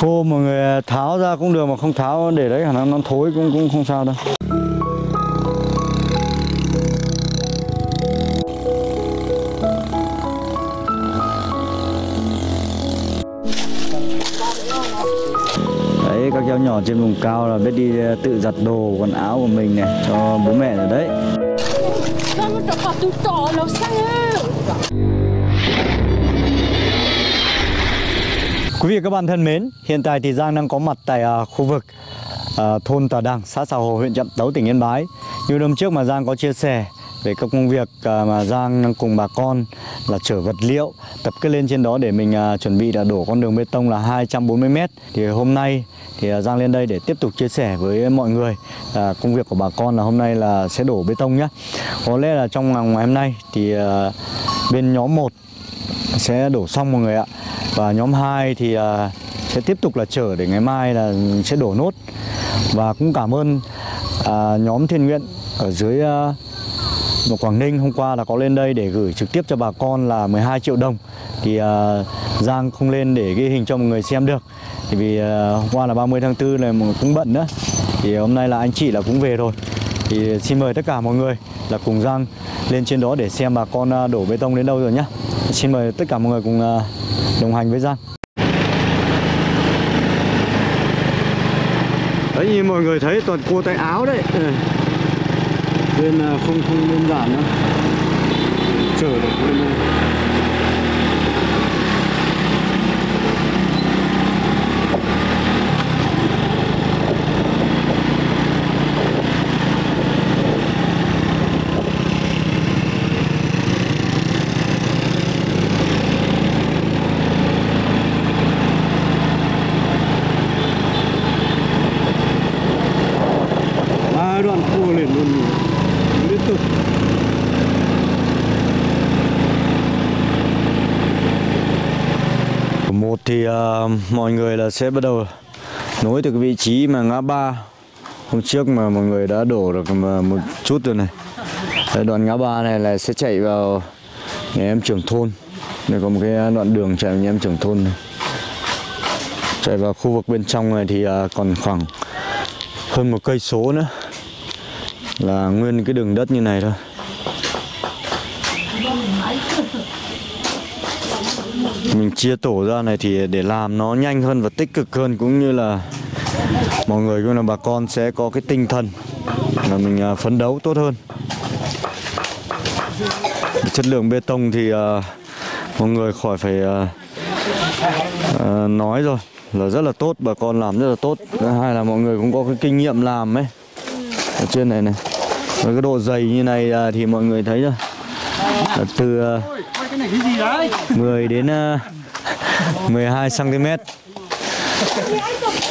khô mọi người à, tháo ra cũng được mà không tháo để đấy khả năng nó thối cũng cũng không sao đâu. Đấy, các cháu nhỏ trên vùng cao là biết đi à, tự giặt đồ, quần áo của mình này cho bố mẹ rồi đấy. Quý vị các bạn thân mến, hiện tại thì Giang đang có mặt tại à, khu vực à, thôn Tà Đằng, xã sào Hồ, huyện Trạm Tấu, tỉnh Yên Bái. Như hôm trước mà Giang có chia sẻ về các công việc à, mà Giang đang cùng bà con là chở vật liệu tập kết lên trên đó để mình à, chuẩn bị là đổ con đường bê tông là 240 m. Thì hôm nay thì à, Giang lên đây để tiếp tục chia sẻ với mọi người à, công việc của bà con là hôm nay là sẽ đổ bê tông nhé. Có lẽ là trong ngày hôm nay thì à, bên nhóm 1 sẽ đổ xong mọi người ạ và nhóm 2 thì à, sẽ tiếp tục là chở để ngày mai là sẽ đổ nốt. Và cũng cảm ơn à, nhóm thiện nguyện ở dưới à, ở Quảng Ninh hôm qua là có lên đây để gửi trực tiếp cho bà con là 12 triệu đồng. Thì uh, Giang không lên để ghi hình cho mọi người xem được. Thì vì uh, hôm qua là 30 tháng 4 này cũng bận nữa. Thì hôm nay là anh chị là cũng về rồi. Thì xin mời tất cả mọi người là cùng Giang lên trên đó để xem bà con đổ bê tông đến đâu rồi nhá. Xin mời tất cả mọi người cùng uh, đồng hành với gian Đấy, như mọi người thấy, toàn cua tay áo đấy. Ừ. Nên à, không không đơn giản đâu. Chở được bên này hai đoạn cua liền luôn liên tục một thì à, mọi người là sẽ bắt đầu nối từ cái vị trí mà ngã ba. Hôm trước mà mọi người đã đổ được một chút rồi này. Đấy, đoạn ngã ba này là sẽ chạy vào nhà em trưởng thôn. Đây có một cái đoạn đường chạy vào nhà em trưởng thôn này. chạy vào khu vực bên trong này thì à, còn khoảng hơn một cây số nữa. Là nguyên cái đường đất như này thôi. Mình chia tổ ra này thì để làm nó nhanh hơn và tích cực hơn cũng như là mọi người cũng là bà con sẽ có cái tinh thần là mình à, phấn đấu tốt hơn. Chất lượng bê tông thì uh, mọi người khỏi phải uh, uh, nói rồi là rất là tốt bà con làm rất là tốt. Thứ hai là mọi người cũng có cái kinh nghiệm làm ấy. Ở trên này này với cái độ dày như này uh, thì mọi người thấy rồi. Từ là từ à, 10 đến à, 12 cm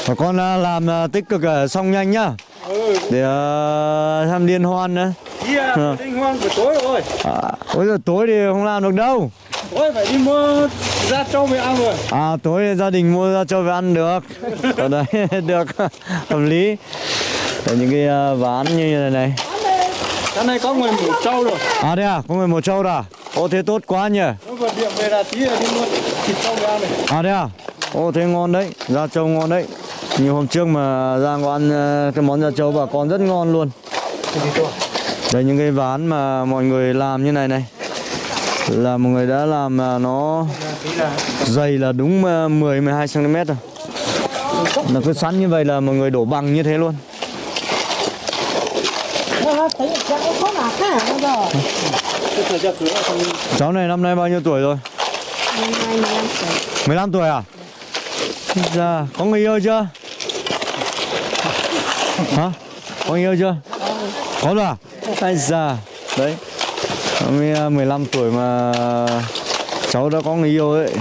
bà con à, làm à, tích cực à, xong nhanh nhá. Để à, tham liên hoan nữa. Ờ. Linh hoan buổi tối rồi. À, bây giờ tối thì không làm được đâu. Ôi phải đi mua ra trâu mới ăn rồi. À tối gia đình mua ra cho về ăn được. Ở đây được. Hợp lý. Để những cái à, ván như này này. Cái này có người mủ trâu rồi. À đây à, có người một trâu rồi à Ô thế tốt quá nhỉ. Nó vừa điện về là tí là đi mua thịt trâu ăn này. À đây à? Ô thế ngon đấy, da trâu ngon đấy. Như hôm trước mà Giang có ăn à, cái món da trâu bà con rất ngon luôn. Đây những cái ván mà mọi người làm như này này. Là mọi người đã làm à, nó dày là đúng 10-12 cm rồi. Nó cứ sẵn như vậy là mọi người đổ bằng như thế luôn Cháu này năm nay bao nhiêu tuổi rồi? Năm nay 15 tuổi 15 tuổi à? Dạ, có người yêu chưa? Hả? Có người yêu chưa? Có rồi à? Ai già Đấy Mới à, 15 tuổi mà cháu đã có người yêu đấy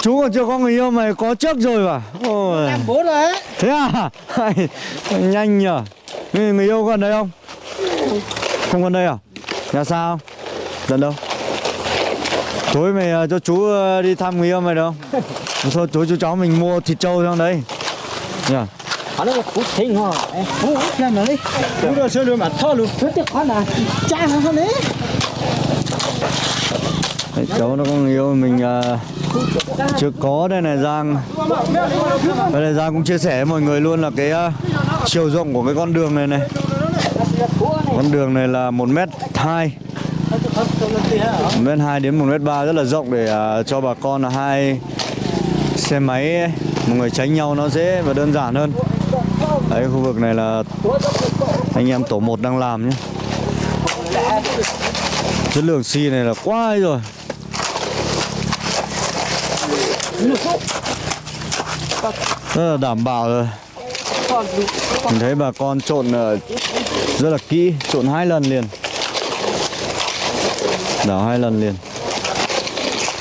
Chú còn chưa có người yêu mà có trước rồi mà Ôi. Em bố rồi ấy Thế à? Nhanh nhở Người, người yêu còn đây không? Không còn đây à? Nhà sao? Gần đâu? Tối mày ờ, cho chú ờ, đi thăm người yêu mày không? Thôi tối chú cháu mình mua thịt trâu trong đấy Nhờ. Họ nó cũng thích hả? Ủa, xem nào đi Cú rồi chơi luôn mà thơ luôn Thứ tiếc là Cha không hơn đấy Đấy, cháu nó có người yêu mình ờ, chưa có đây này Giang. Đây này Giang cũng chia sẻ với mọi người luôn là cái uh, chiều rộng của cái con đường này này con đường này là một mét hai. Một mét hai đến một mét ba rất là rộng để uh, cho bà con là hai xe máy ấy, người tránh nhau nó dễ và đơn giản hơn. Đấy khu vực này là anh em tổ 1 đang làm nhé. Chất lượng xi này là quá hay rồi. Rất là đảm bảo rồi. Mình thấy bà con trộn ờ, rất là kỹ trộn hai lần liền. Đảo hai lần liền.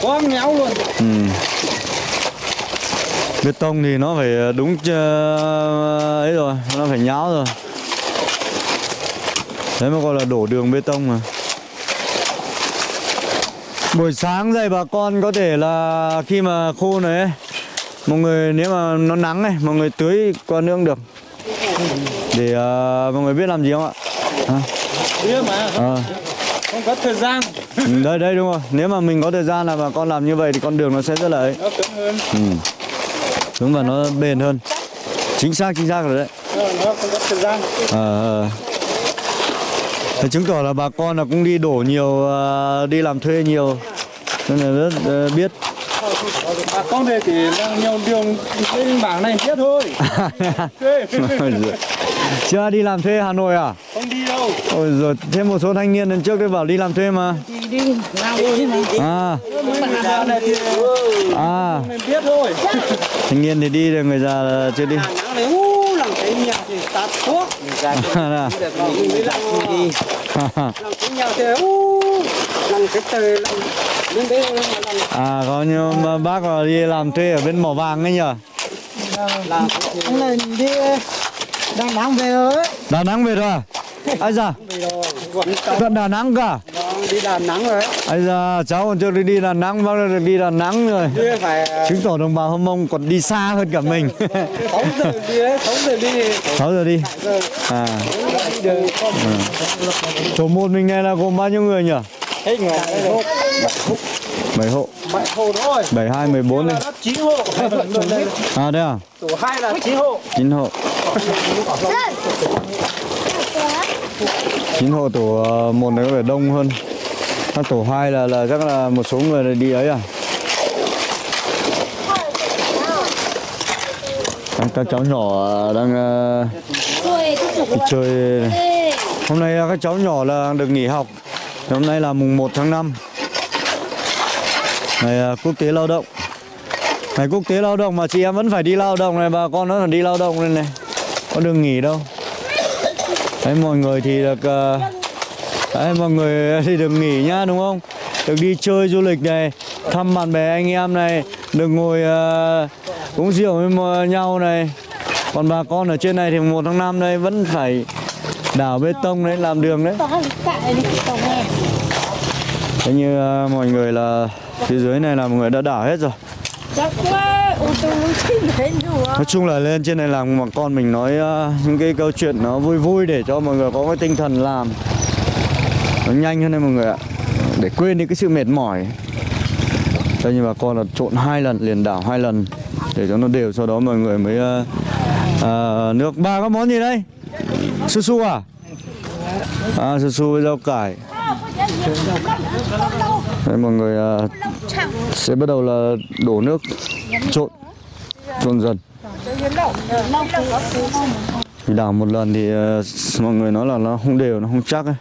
Quá méo luôn. ừ. bê tông thì nó phải đúng ờ, ấy rồi nó phải nhão rồi. Đấy mà gọi là đổ đường bê tông mà. Buổi sáng dậy bà con có thể là khi mà khô này ấy, mọi người nếu mà nó nắng này mọi người tưới qua nước cũng được để ờ, mọi người biết làm gì không ạ à, Biết mà. ờ. Không có thời gian. Ừ, đây đây đúng rồi nếu mà mình có thời gian là bà con làm như vậy thì con đường nó sẽ rất là ấy Nó cứng hơn. ừ. đúng và nó bền hơn chính xác chính xác rồi đấy Nó, nó không có thời gian. Ờ, ờ. Thế chứng tỏ là bà con là cũng đi đổ nhiều ờ, đi làm thuê nhiều nên là rất ờ, biết Bà con thì đang nhiều đường trên bảng này biết thôi. Chưa đi làm thuê Hà Nội à? Không đi đâu. Ôi rồi thêm một số thanh niên lần trước đấy bảo đi làm thuê mà. Đi đi nào đi này à. Già này thì à biết thôi. thanh niên thì đi rồi người già là chưa đi. U làm cái nhà thì tạt thuốc. À, mình mới làm đi làm cái à có mà bác là đi làm thuê ở bên mỏ vàng ấy nhở làm này đi đang nắng về rồi Đà Nẵng về rồi à? Ai da, về rồi tận Đà Nẵng cả Vâng, đi làm nắng rồi Ai da, cháu còn chưa được đi Đà Nẵng, bác đã được đi Đà Nẵng rồi. Phải Chứng tỏ đồng bào Hâm Mông còn đi xa hơn cả mình. 6 giờ đi đấy 6 giờ đi. 6 giờ đi. À, không tổ một mình này là gồm bao nhiêu người nhỉ? hết người. Đấy 7 hộ, bảy hộ thôi. 72, 14 đi. Là nó 9 hộ. À đây à, tổ 2 là 9 hộ. 9 hộ. 9 hộ tổ ờ, một này có vẻ đông hơn. Các tổ 2 là là chắc là một số người đi ấy à? Các, các cháu nhỏ ờ, đang ờ, đi chơi. Hôm nay ờ, các cháu nhỏ là được nghỉ học. Hôm nay là mùng 1 tháng 5 Ngày ờ, quốc tế lao động. Ngày quốc tế lao động mà chị em vẫn phải đi lao động này Bà con nó là đi lao động này này. Có đường nghỉ đâu. Đấy mọi người thì được ờ, Đấy mọi người thì được nghỉ nhá đúng không? Được đi chơi du lịch này Thăm bạn bè anh em này Được ngồi ờ, uống rượu với nhau này. Còn bà con ở trên này thì 1 tháng 5 đây vẫn phải đào bê tông đấy làm đường đấy. Thế như ờ, mọi người là phía dưới này là mọi người đã đảo hết rồi. Nói chung là lên trên này làm mà con mình nói ờ, những cái câu chuyện nó vui vui để cho mọi người có cái tinh thần làm. Nó nhanh hơn đây mọi người ạ. Để quên đi cái sự mệt mỏi. Đây như bà con là trộn hai lần liền đảo hai lần để cho nó đều sau đó mọi người mới ờ, ờ, nước ba có món gì đây? Su su à? À su su với rau cải đây mọi người uh, sẽ bắt đầu là đổ nước trộn trộn dần thì đảo một lần thì uh, mọi người nói là nó không đều nó không chắc ấy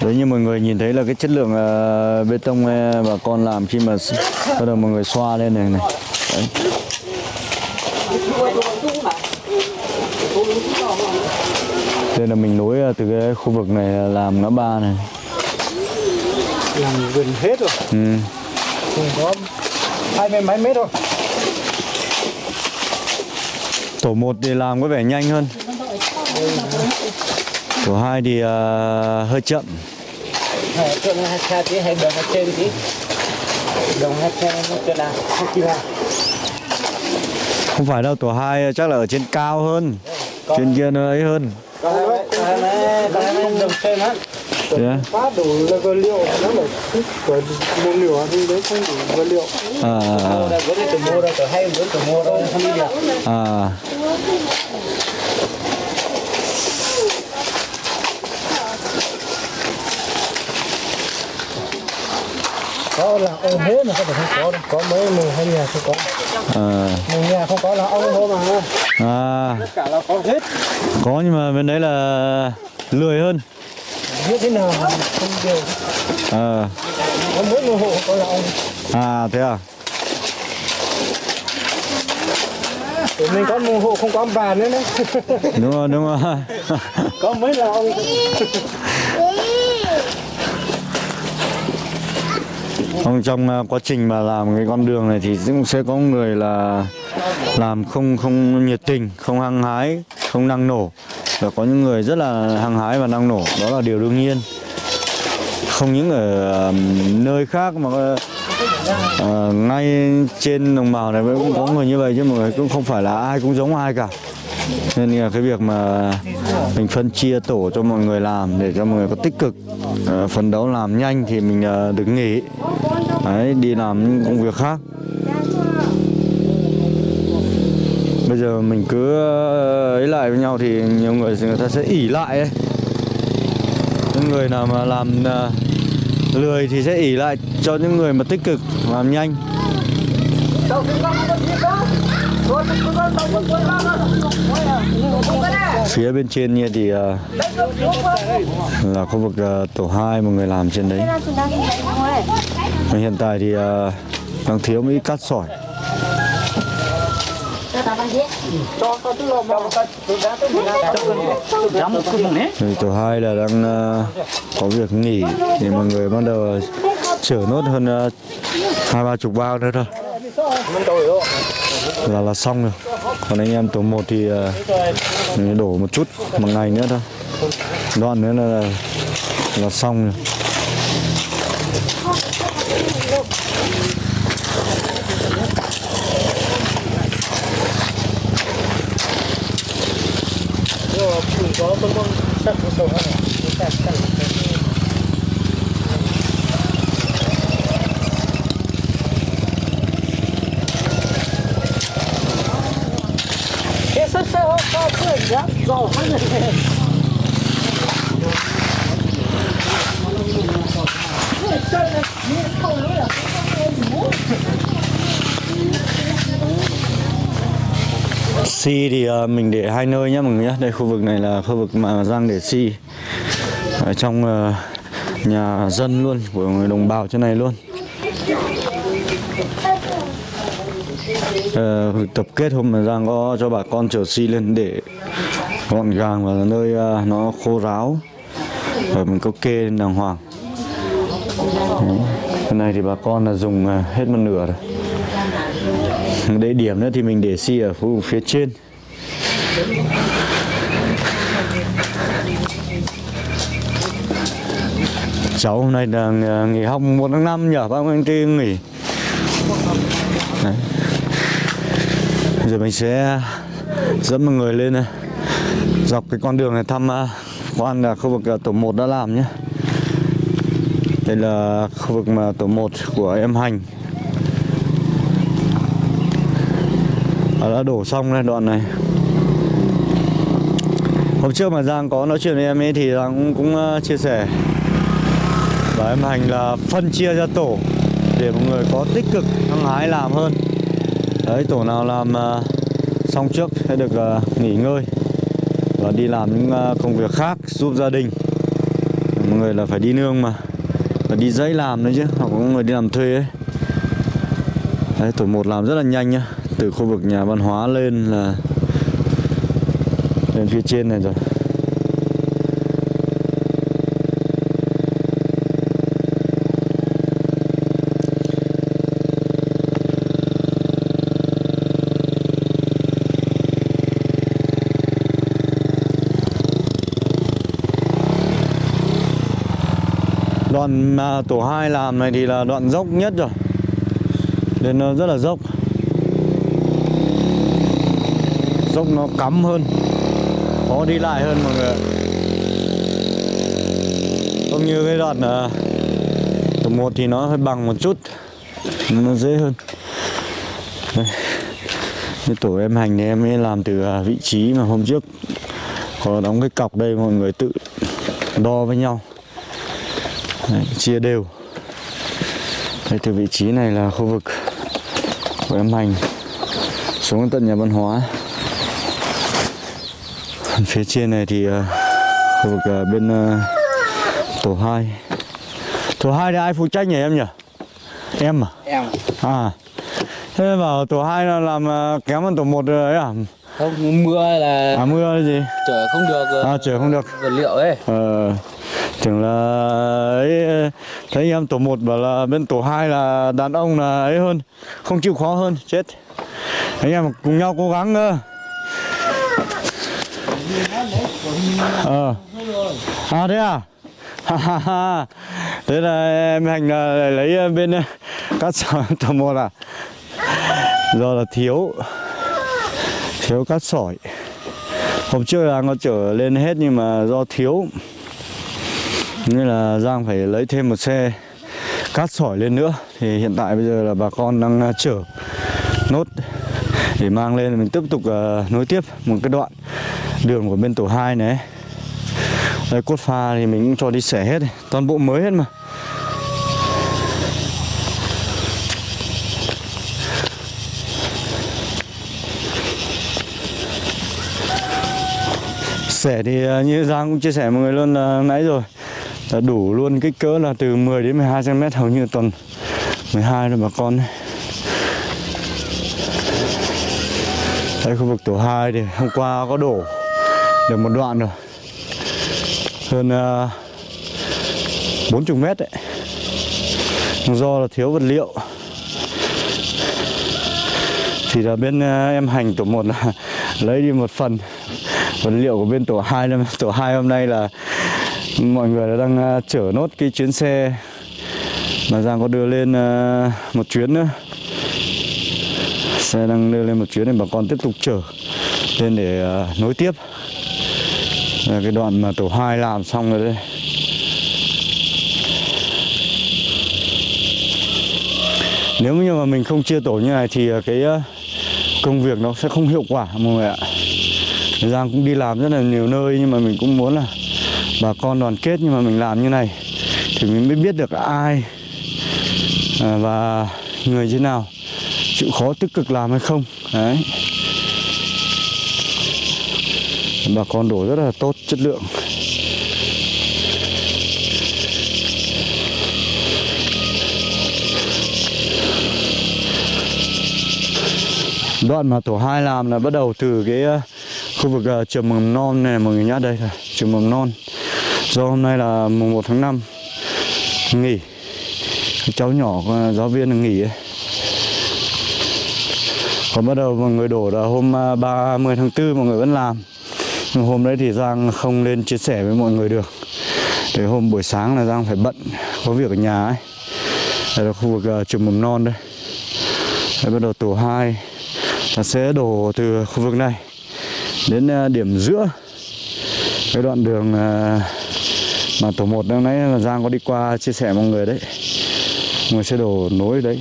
Đấy như mọi người nhìn thấy là cái chất lượng uh, bê tông uh, bà con làm khi mà bắt đầu mọi người xoa lên này này. Đấy. Đây là mình nối ờ, từ cái khu vực này làm ngã ba này. Làm gần hết rồi. Ừ. Cùng có hai mươi mấy mét thôi. Tổ 1 thì làm có vẻ nhanh hơn. Tổ 2 thì ờ, hơi chậm. Trên hai xe tí hay đường trên tí Đường hai xe nó trên là kịp à không phải đâu tổ 2 chắc là ở trên cao hơn trên kia nó ấy hơn Thế á? quá đủ là vật liệu. Nó là của một liệu thì đấy không đủ vật liệu. À, à, có thể từ mua đâu từ hay từ mua đâu không đi được à. Có là ông hết mà có thể không có đâu. Có mấy mùng hai nhà không có. À, mùng nhà không có là ông thôi mà. À. tất cả là có hết. Có nhưng mà bên đấy là lười hơn. Như thế nào không đều à, có mỗi một hộ có là ông. À thế à? Tụi mình có một hộ không có ông bà nữa đấy đúng rồi đúng rồi. Có mấy là ông Trong trong à, quá trình mà làm cái con đường này thì cũng sẽ có người là làm không không nhiệt tình, không hăng hái, không năng nổ. Và có những người rất là hăng hái và năng nổ, đó là điều đương nhiên. Không những ở nơi khác mà à, ngay trên đồng bào này cũng có người như vậy chứ mọi người cũng không phải là ai cũng giống ai cả. Nên là cái việc mà mình phân chia tổ cho mọi người làm để cho mọi người có tích cực. Ờ, phấn đấu làm nhanh thì mình ờ, được nghỉ. Đấy, đi làm những công việc khác. Bây giờ mình cứ ờ, ấy lại với nhau thì nhiều người người ta sẽ ỉ lại ấy. Những người nào mà làm ờ, lười thì sẽ ỉ lại cho những người mà tích cực làm nhanh. Phía bên trên kia thì ờ, là khu vực ờ, tổ 2 một người làm trên đấy. Mà hiện tại thì ờ, đang thiếu mấy cát sỏi. Thì tổ 2 là đang có việc nghỉ thì mọi người bắt đầu chở nốt hơn hai ba chục bao nữa thôi là là xong rồi. Còn anh em tổ 1 thì uh, đổ một chút một ngày nữa thôi. Đoạn nữa là là xong rồi. Có con con sắt của này sắt sắt cái sắt sắt có cái giá giàu hơn này Xi thì ờ, mình để hai nơi nhé mọi người nhé Đây khu vực này là khu vực mà Giang để xi Ở trong ờ, nhà dân luôn Của người đồng bào trên này luôn. Ờ, Tập kết hôm mà Giang có cho bà con chở xi lên để gọn gàng và nơi ờ, nó khô ráo. Và mình có kê lên đàng hoàng. Đấy. Cái này thì bà con là dùng hết một nửa rồi để điểm nữa thì mình để xi ở khu phía trên. Cháu hôm nay là nghỉ học một tháng năm nhở bác anh ty nghỉ. Đấy. giờ mình sẽ dẫn mọi người lên này dọc cái con đường này thăm à, quan là khu vực à, tổ 1 đã làm nhé. Đây là khu vực mà tổ 1 của em hành. Đã đổ xong đây đoạn này. Hôm trước mà Giang có nói chuyện với em ấy thì Giang cũng, cũng ờ, chia sẻ. Và em hành là phân chia ra tổ Để mọi người có tích cực hăng hái làm hơn. Đấy tổ nào làm ờ, xong trước sẽ được ờ, nghỉ ngơi Và đi làm những công việc khác giúp gia đình. Mọi người là phải đi nương mà Và đi dãy làm nữa chứ Hoặc có người đi làm thuê ấy. Đấy tổ 1 làm rất là nhanh nhá từ khu vực nhà văn hóa lên là lên phía trên này rồi. Đoạn tổ 2 làm này thì là đoạn dốc nhất rồi. Nên ờ, rất là dốc. Dốc nó cắm hơn khó đi lại hơn mọi người không như cái đoạn uh, một thì nó hơi bằng một chút nó dễ hơn. Đây. Cái tổ em hành thì em ấy làm từ ờ, vị trí mà hôm trước có đóng cái cọc đây mọi người tự đo với nhau. Đấy, chia đều. Đây từ vị trí này là khu vực của em hành xuống tận nhà văn hóa phía trên này thì à, khu vực à, bên à, tổ 2 tổ 2 thì ai phụ trách nhỉ em nhỉ? Em à? Em. À. Thế bảo tổ 2 là làm à, kém hơn tổ 1 đấy à? Không mưa là à mưa là gì? chở không được ờ, à chở không được. vật liệu ấy. Ờ, tưởng là ấy thấy em tổ 1 bảo là bên tổ 2 là đàn ông là ấy hơn không chịu khó hơn chết. Anh em cùng nhau cố gắng ờ. À thế à? Thế là em hành ờ, là lấy ờ, bên cát sỏi tầm một à do là thiếu thiếu cát sỏi. Hôm trước là nó chở lên hết nhưng mà do thiếu. Nên là Giang phải lấy thêm một xe cát sỏi lên nữa. Thì hiện tại bây giờ là bà con đang chở nốt Để mang lên. Mình tiếp tục nối tiếp một cái đoạn đường của bên tổ 2 này. Đây, cốt pha thì mình cũng cho đi xẻ hết Toàn bộ mới hết mà. Xẻ thì à, như Giang cũng chia sẻ mọi người luôn là nãy rồi. Là đủ luôn kích cỡ là từ 10 đến 12 cm hầu như tuần 12 rồi bà con Đây, khu vực tổ 2 thì hôm qua có đổ được một đoạn rồi. Hơn à, uh, 40 mét đấy. Do là thiếu vật liệu. Thì là bên uh, em hành tổ một là lấy đi một phần vật liệu của bên tổ 2 nên tổ 2 hôm nay là mọi người đang uh, chở nốt cái chuyến xe mà Giang có đưa lên uh, một chuyến nữa. Xe đang đưa lên một chuyến để bà con tiếp tục chở lên để uh, nối tiếp là cái đoạn mà tổ 2 làm xong rồi đây nếu như mà mình không chia tổ như này thì à, cái à, công việc nó sẽ không hiệu quả, mọi người ạ. Giang cũng đi làm rất là nhiều nơi nhưng mà mình cũng muốn là bà con đoàn kết nhưng mà mình làm như này thì mình mới biết được ai à, và người thế nào, chịu khó tích cực làm hay không. Đấy bà con đổ rất là tốt chất lượng. Đoạn mà tổ hai làm là bắt đầu từ cái ờ, khu vực ờ, trường mầm non này mọi người nhá đây là trường mầm non. Do hôm nay là mùng 1 tháng 5 nghỉ. Cái cháu nhỏ ờ, giáo viên nghỉ ấy. còn bắt đầu mọi người đổ là hôm 30 tháng 4 mọi người vẫn làm hôm đấy thì Giang không lên chia sẻ với mọi người được. Để hôm buổi sáng là Giang phải bận có việc ở nhà ấy. Đây là khu vực uh, trường mầm non đây. Đây bắt đầu tổ 2 là sẽ đổ từ khu vực này đến uh, điểm giữa cái đoạn đường uh, mà tổ 1 đang nãy là Giang có đi qua chia sẻ mọi người đấy. Mọi người sẽ đổ nối đấy.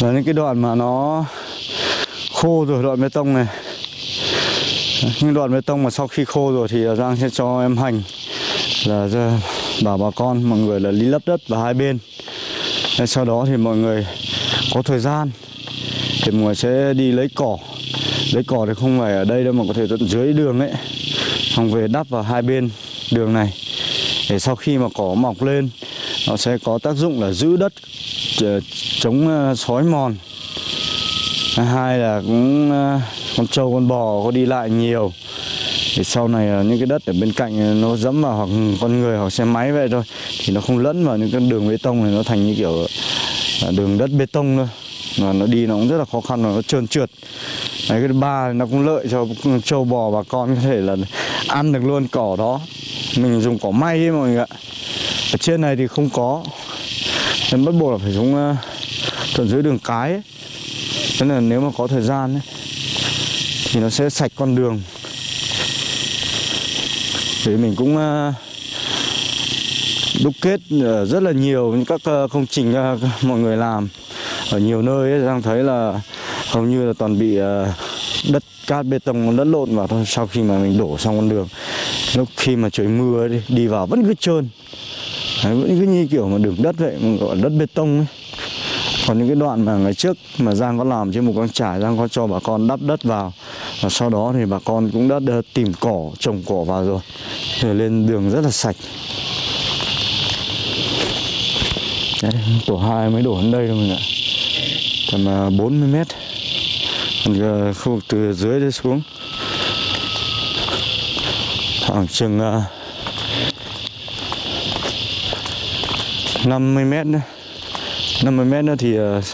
Và những cái đoạn mà nó khô rồi, đoạn bê tông này. Những đoạn bê tông mà sau khi khô rồi thì Giang sẽ cho em hành. Là bảo bà con, mọi người là lý lấp đất vào hai bên. Thế sau đó thì mọi người có thời gian thì mọi người sẽ đi lấy cỏ. Lấy cỏ thì không phải ở đây đâu mà có thể tận dưới đường ấy. Xong về đắp vào hai bên đường này. Để sau khi mà cỏ mọc lên nó sẽ có tác dụng là giữ đất ờ, chống ờ, sói mòn. Hai là cũng ờ, con trâu con bò có đi lại nhiều. Thì sau này những cái đất ở bên cạnh nó dẫm vào hoặc con người hoặc xe máy vậy thôi thì nó không lẫn vào những cái đường bê tông này nó thành như kiểu là đường đất bê tông thôi. Mà nó đi nó cũng rất là khó khăn và nó trơn trượt. Đấy, cái ba nó cũng lợi cho trâu bò bà con có thể là ăn được luôn cỏ đó. Mình dùng cỏ may ấy mọi người ạ ở trên này thì không có. Nên bắt buộc là phải xuống uh, tận dưới đường cái ấy. Thế là nếu mà có thời gian ấy, thì nó sẽ sạch con đường. Thì mình cũng ờ, đúc kết ờ, rất là nhiều những các công trình mọi người làm. Ở nhiều nơi ấy, đang thấy là hầu như là toàn bị đất cát bê tông lẫn lộn vào thôi sau khi mà mình đổ xong con đường. Lúc khi mà trời mưa đi, đi vào vẫn cứ trơn. Đấy, vẫn cứ như kiểu mà đường đất vậy mà gọi đất bê tông ấy. Còn những cái đoạn mà ngày trước mà Giang có làm trên một con trải Giang có cho bà con đắp đất vào. Và sau đó thì bà con cũng đã tìm cỏ trồng cỏ vào rồi. Thì lên đường rất là sạch. Đấy, tổ 2 mới đổ đến đây thôi mình ạ. Tầm à, 40 mét. Còn à, khu vực từ dưới đây xuống. Khoảng chừng uh, 50 mét nữa 50 mét nữa thì uh,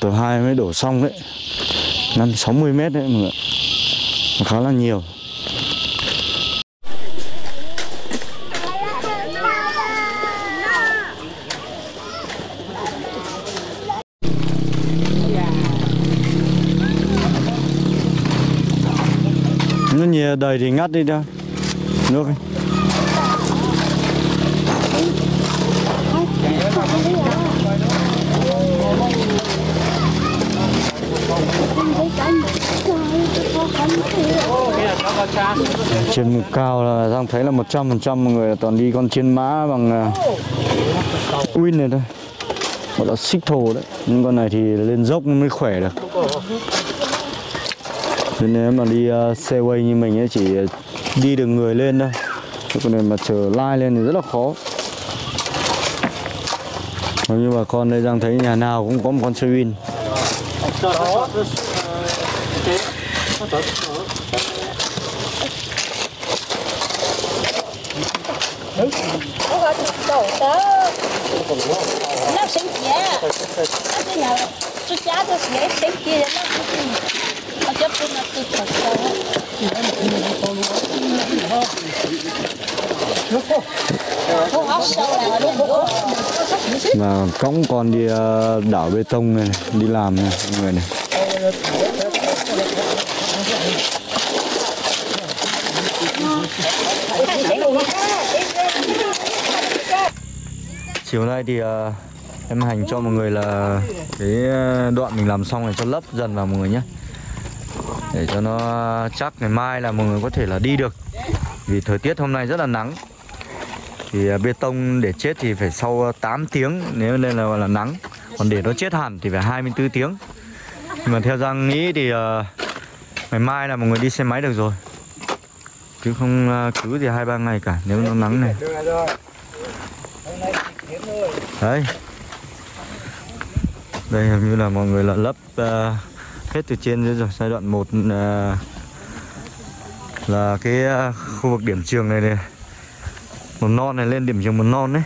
tổ 2 mới đổ xong đấy 5 60 mét đấy mọi người ạ. khá là nhiều nó nhiều đầy thì ngắt đi đâu nước ấy. Trên mục cao là Giang thấy là 100% mọi người là toàn đi con chiến mã bằng uh, win này thôi. Gọi là xích thổ đấy. Nhưng con này thì lên dốc mới khỏe được. Nên nếu mà đi uh, xe quay như mình ấy chỉ đi được người lên thôi. Chứ còn này mà chờ lai lên thì rất là khó. Nếu như bà con đây Giang thấy nhà nào cũng có một con xe win. Đầu tớ. Nó sinh kia nó cái nhà chú cha tôi sẽ sinh kia. Nó nó chấp tôi nó tự thật là bố mà cõng con đi uh, đảo bê tông này, này đi làm này mọi người này chiều nay thì uh, em hành cho mọi người là cái ờ, đoạn mình làm xong này cho lấp dần vào mọi người nhé. Để cho nó chắc ngày mai là mọi người có thể là đi được. Vì thời tiết hôm nay rất là nắng. Thì ờ, bê tông để chết thì phải sau 8 tiếng nếu nên là gọi là nắng. Còn để nó chết hẳn thì phải 24 tiếng. Nhưng mà theo Giang nghĩ thì uh, ngày mai là mọi người đi xe máy được rồi. Chứ không uh, cứ gì hai ba ngày cả nếu nó nắng này đấy. Đây hình như là mọi người là lấp uh, hết từ trên dưới rồi giai đoạn 1 ờ, là cái uh, khu vực điểm trường này này. Mầm non này lên điểm trường mầm non đấy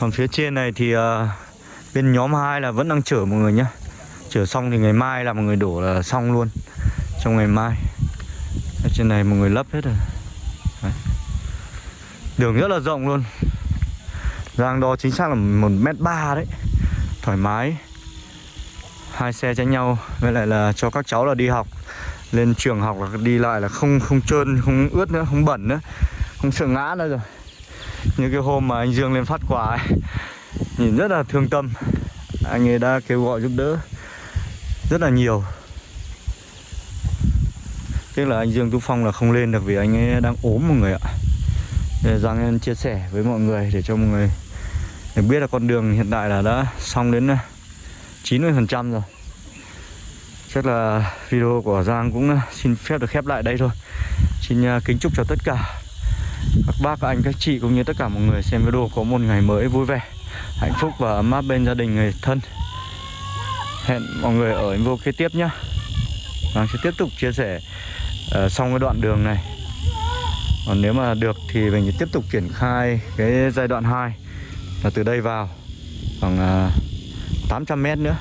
còn phía trên này thì uh, bên nhóm 2 là vẫn đang chở mọi người nhá. Chở xong thì ngày mai là mọi người đổ là xong luôn trong ngày mai trên này mọi người lấp hết rồi. Đấy. đường rất là rộng luôn. Giang đo chính xác là một mét ba đấy. Thoải mái. Hai xe tránh nhau. Với lại là cho các cháu là đi học. Lên trường học là đi lại là không không trơn, không ướt nữa, không bẩn nữa. Không sợ ngã nữa rồi. Như cái hôm mà anh Dương lên phát quà ấy. Nhìn rất là thương tâm. Anh ấy đã kêu gọi giúp đỡ rất là nhiều tiếc là anh Dương Tú Phong là không lên được vì anh ấy đang ốm mọi người ạ. Để Giang em chia sẻ với mọi người để cho mọi người được biết là con đường hiện tại là đã xong đến à, 90% rồi. Chắc là video của Giang cũng à, xin phép được khép lại đây thôi. Xin à, kính chúc cho tất cả các bác, các anh, các chị cũng như tất cả mọi người xem video có một ngày mới vui vẻ Hạnh phúc và ấm áp bên gia đình người thân. Hẹn mọi người ở video kế tiếp nhé Giang sẽ tiếp tục chia sẻ uh, xong cái đoạn đường này. Còn nếu mà được thì mình tiếp tục triển khai cái giai đoạn 2 Là từ đây vào khoảng ờ, uh, 800 mét nữa.